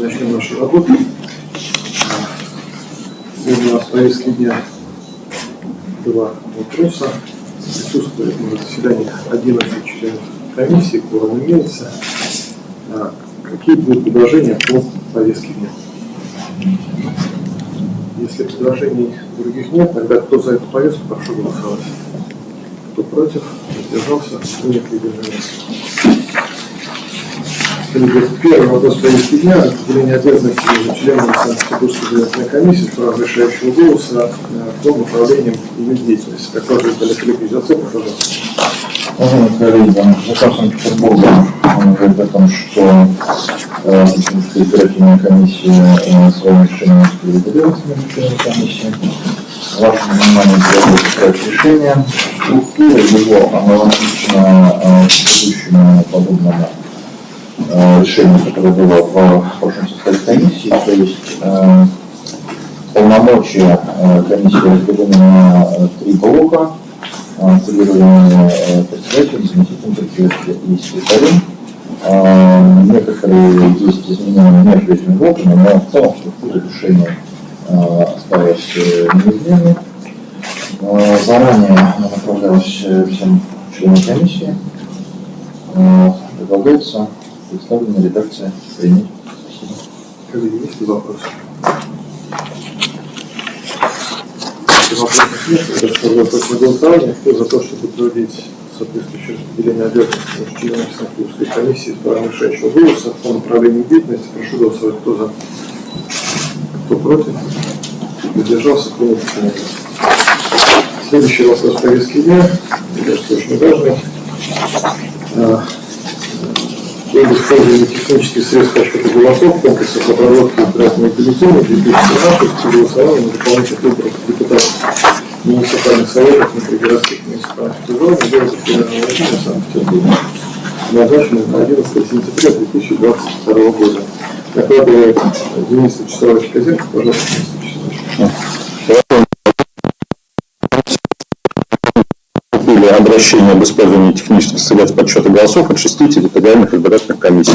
начнем нашу работу. Повестке два вопроса. Присутствует на заседании 11 членов комиссии, кворум имеется. А Какие будут предложения по повестке дня? Если предложений других нет, тогда кто за эту повестку, прошу голосовать. Кто против, воздержался, принят единогласно. Первый вопрос повестки дня – определение обязанностей между членами Санкт-Петербургской избирательной комиссии с правом решающего голоса э, по направлениям ее деятельности. Докладывает Олег Олегович Зацепов, пожалуйста. Уважаемые коллеги, заказ Санкт-Петербурга он говорит о том, что э, Петербургская избирательная комиссия э, своим решением распределилась между членами комиссии. Вашему вниманию требуется проект решения. Структура его аналогична э, предыдущему подобному э, решению, которое было в прошлом составе комиссии, то есть э, полномочия э, комиссии разделены на э, три блока, э, курирование э, председателем, заместителем председателя и секретарем. Э, Некоторые есть изменения между этими блоками, но в целом структура решения э, осталась э, неизменной. Э, Заранее направлялась э, всем членам комиссии. Э, Предлагается представленная редакция принять. Коллеги, есть ли вопросы? Вопросов нет, на голосование. Кто за то, чтобы утвердить соответствующее распределение обязанностей членами Санкт-Петербургской комиссии с правом решающего голоса по направлению деятельности, прошу голосовать. Кто за? Кто против? Воздержался, принято единогласно. Следующий вопрос повестки дня, мне кажется, очень важный. Об использовании технических средств подсчета голосов в комплексах обработки избирательных бюллетеней 2017 при голосовании на дополнительных выборах депутатов муниципальных советов внутригородских муниципальных округов города Федерального района Санкт-Петербурга, назначенный на 11 сентября 2022 года. Докладывает Денис Вячеславович Козенко, пожалуйста, обращения об использовании технических средств подсчета голосов от шести территориальных избирательных комиссий.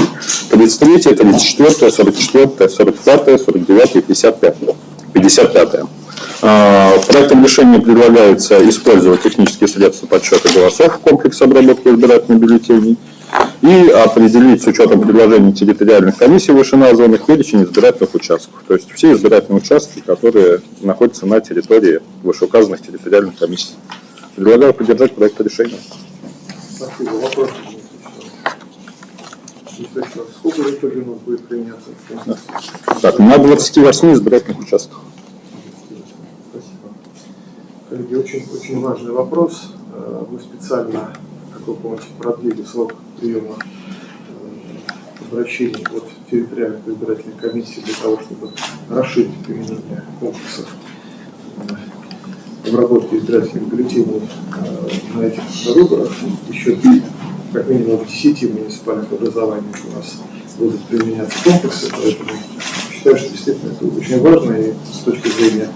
33, 34, 44, 45, 49 и 55. 55. А, Проектом решения предлагается использовать технические средства подсчета голосов в комплексе обработки избирательных бюллетеней и определить с учетом предложений территориальных комиссий вышеназванных перечень избирательных участков. То есть все избирательные участки, которые находятся на территории вышеуказанных территориальных комиссий. Предлагаю поддержать проект решения. Спасибо. Вопрос. Сколько в итоге у нас будет применяться? Так, на 28 избирательных участках. Спасибо. Коллеги, очень, очень важный вопрос. Э, Мы специально, как вы помните, продлили срок приема э, обращений от территориальных избирательных комиссий для того, чтобы расширить применение комплексов обработки избирательных бюллетеней э, на этих выборах. Еще как минимум в 10 муниципальных образованиях у нас будут применяться комплексы, поэтому считаю, что действительно это очень важно и с точки зрения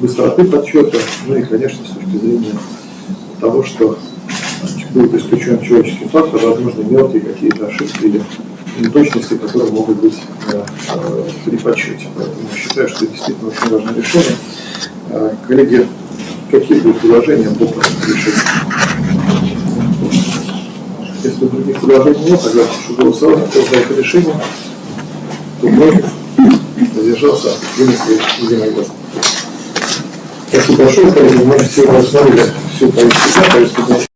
быстроты подсчета, ну и, конечно, с точки зрения того, что будет исключен человеческий фактор, возможно, мелкие какие-то ошибки или неточности, которые могут быть э, э, при подсчете. Поэтому считаю, что это действительно очень важное решение. Э, Коллеги, какие будут предложения по решения? Если других предложений нет, тогда прошу голосовать, кто за это решение, кто против, задержался, принято единогласно. Спасибо большое, коллеги. Мы сегодня рассмотрели всю повестку